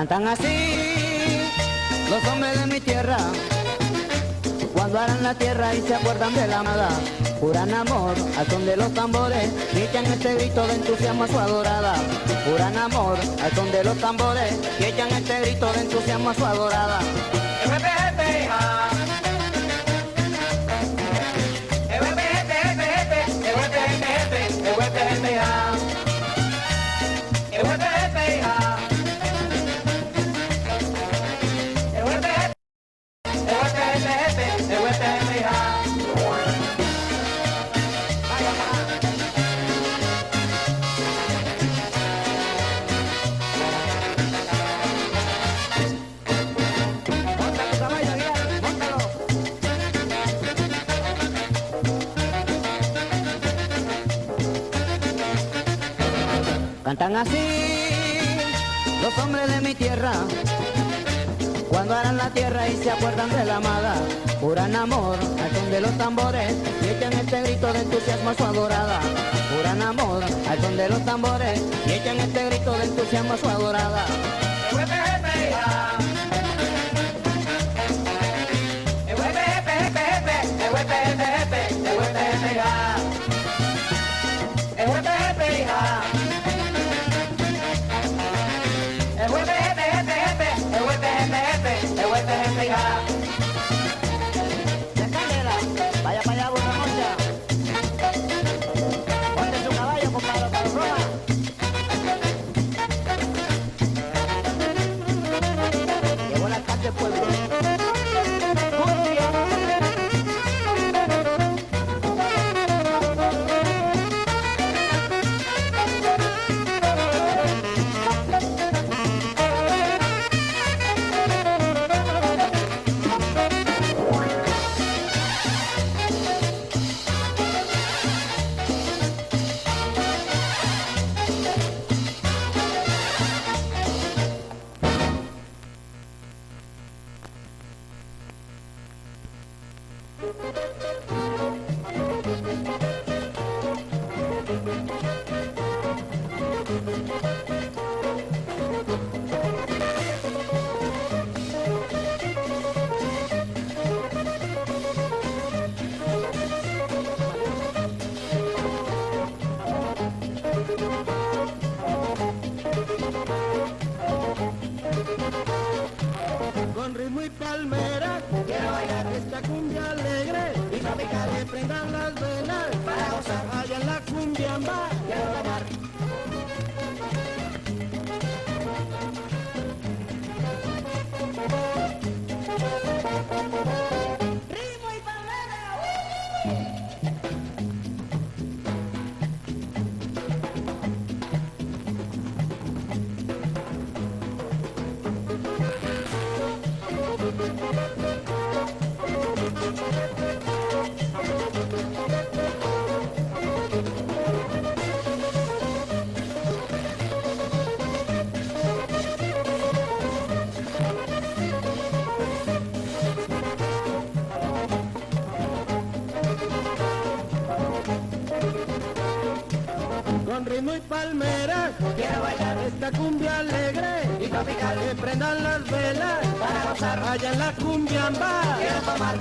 Cantan así los hombres de mi tierra, cuando harán la tierra y se acuerdan de la amada, juran amor al son de los tambores, y echan este grito de entusiasmo a su adorada. Juran amor al son de los tambores, y echan este grito de entusiasmo a su adorada. Cantan así los hombres de mi tierra, cuando harán la tierra y se acuerdan de la amada, juran amor al son de los tambores y echan este grito de entusiasmo a su adorada. Juran amor al son de los tambores y echan este grito de entusiasmo a su adorada. Con ritmo y palmera. Bailar esta cumbia alegre y tropical. Que prendan las velas para gozar. Allá en la cumbia amba. Quiero tomar. Quiero bailar esta cumbia alegre y tropical. Que prendan las velas para gozar. Allá en la cumbia amba. Quiero tomar.